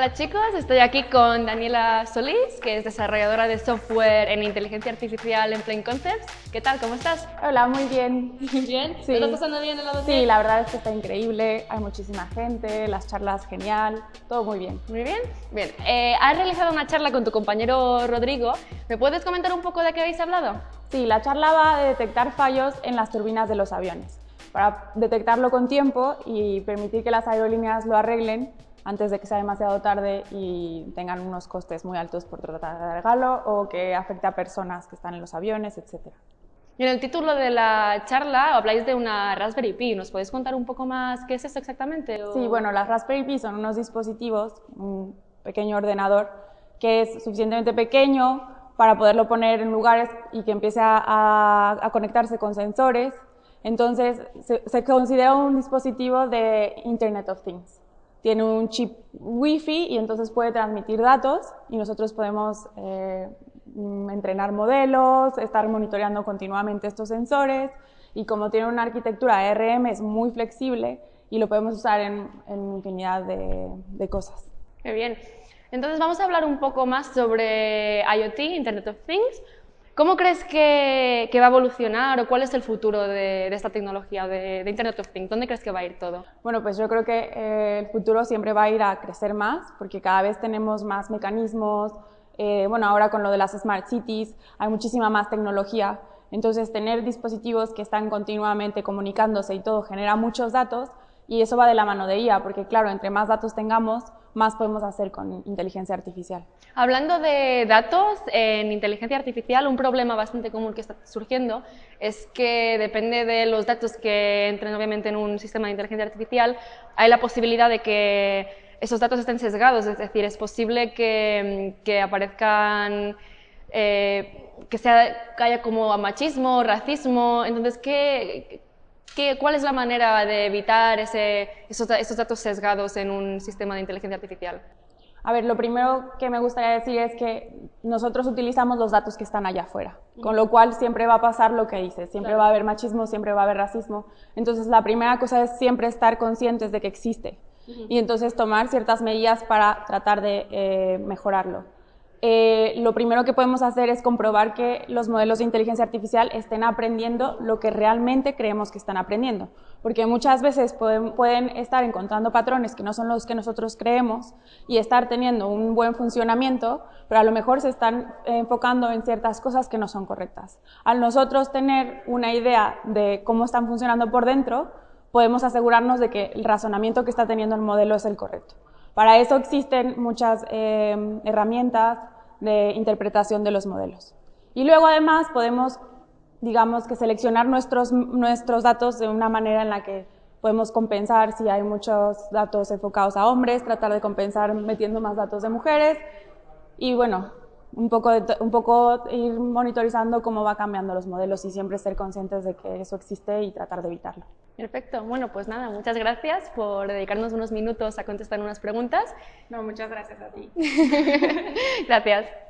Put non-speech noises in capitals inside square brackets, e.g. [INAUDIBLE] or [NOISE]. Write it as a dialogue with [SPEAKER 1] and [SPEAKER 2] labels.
[SPEAKER 1] Hola chicos, estoy aquí con Daniela Solís, que es desarrolladora de software en inteligencia artificial en Plain Concepts. ¿Qué tal? ¿Cómo estás?
[SPEAKER 2] Hola, muy bien.
[SPEAKER 1] ¿Bien?
[SPEAKER 2] Sí.
[SPEAKER 1] ¿Te estás pasando bien lado
[SPEAKER 2] Sí, la verdad es que está increíble, hay muchísima gente, las charlas genial, todo muy bien.
[SPEAKER 1] Muy bien. Bien. Eh, has realizado una charla con tu compañero Rodrigo. ¿Me puedes comentar un poco de qué habéis hablado?
[SPEAKER 2] Sí, la charla va de detectar fallos en las turbinas de los aviones, para detectarlo con tiempo y permitir que las aerolíneas lo arreglen antes de que sea demasiado tarde y tengan unos costes muy altos por tratar de arreglarlo o que afecte a personas que están en los aviones, etc.
[SPEAKER 1] Y en el título de la charla habláis de una Raspberry Pi. ¿Nos podéis contar un poco más qué es esto exactamente? o-
[SPEAKER 2] Sí, bueno, las Raspberry Pi son unos dispositivos, un pequeño ordenador que es suficientemente pequeño para poderlo poner en lugares y que empiece a, a- a conectarse con sensores. Entonces, se, se considera un dispositivo de Internet of Things. Tiene un chip Wi-Fi y entonces puede transmitir datos y nosotros podemos eh, mm, entrenar modelos, estar monitoreando continuamente estos sensores y como tiene una arquitectura ARM es muy flexible y lo podemos usar en, en infinidad de, de cosas.
[SPEAKER 1] Qué bien. Entonces vamos a hablar un poco más sobre IoT, Internet of Things. ¿Cómo crees que, que va a evolucionar o cuál es el futuro de, de esta tecnología de, de Internet of Things? ¿Dónde crees que va a ir todo?
[SPEAKER 2] Bueno, pues yo creo que eh, el futuro siempre va a ir a crecer más porque cada vez tenemos más mecanismos. eh, bueno, ahora con lo de las Smart Cities hay muchísima más tecnología. Entonces, tener dispositivos que están continuamente comunicándose y todo genera muchos datos y eso va de la mano de IA porque, claro, entre más datos tengamos, más podemos hacer con inteligencia artificial.
[SPEAKER 1] Hablando de datos, en inteligencia artificial un problema bastante común que está surgiendo es que depende de los datos que entren obviamente en un sistema de inteligencia artificial, hay la posibilidad de que esos datos estén sesgados, es decir, es posible que, aparezcan, eh, que, sea, que haya como machismo, racismo, entonces, ¿qué, qué, ¿cuál es la manera de evitar ese, esos, esos datos sesgados en un sistema de inteligencia artificial?
[SPEAKER 2] A ver, lo primero que me gustaría decir es que nosotros utilizamos los datos que están allá afuera, con lo cual siempre va a pasar lo que dices, siempre
[SPEAKER 1] Claro.
[SPEAKER 2] va a haber machismo, siempre va a haber racismo. Entonces, la primera cosa es siempre estar conscientes de que existe y entonces tomar ciertas medidas para tratar de eh, mejorarlo. Eh, lo primero que podemos hacer es comprobar que los modelos de inteligencia artificial estén aprendiendo lo que realmente creemos que están aprendiendo, porque muchas veces pueden, pueden estar encontrando patrones que no son los que nosotros creemos y estar teniendo un buen funcionamiento, pero a lo mejor se están enfocando en ciertas cosas que no son correctas. Al nosotros tener una idea de cómo están funcionando por dentro, podemos asegurarnos de que el razonamiento que está teniendo el modelo es el correcto. Para eso existen muchas eh, herramientas de interpretación de los modelos. Y luego además podemos, digamos, que seleccionar nuestros, nuestros datos de una manera en la que podemos compensar si hay muchos datos enfocados a hombres, tratar de compensar metiendo más datos de mujeres y bueno, un poco, un poco ir monitorizando cómo va cambiando los modelos y siempre ser conscientes de que eso existe y tratar de evitarlo.
[SPEAKER 1] Perfecto. Bueno, pues nada, muchas gracias por dedicarnos unos minutos a contestar unas preguntas.
[SPEAKER 2] No, muchas gracias a ti. [LAUGHS]
[SPEAKER 1] gracias.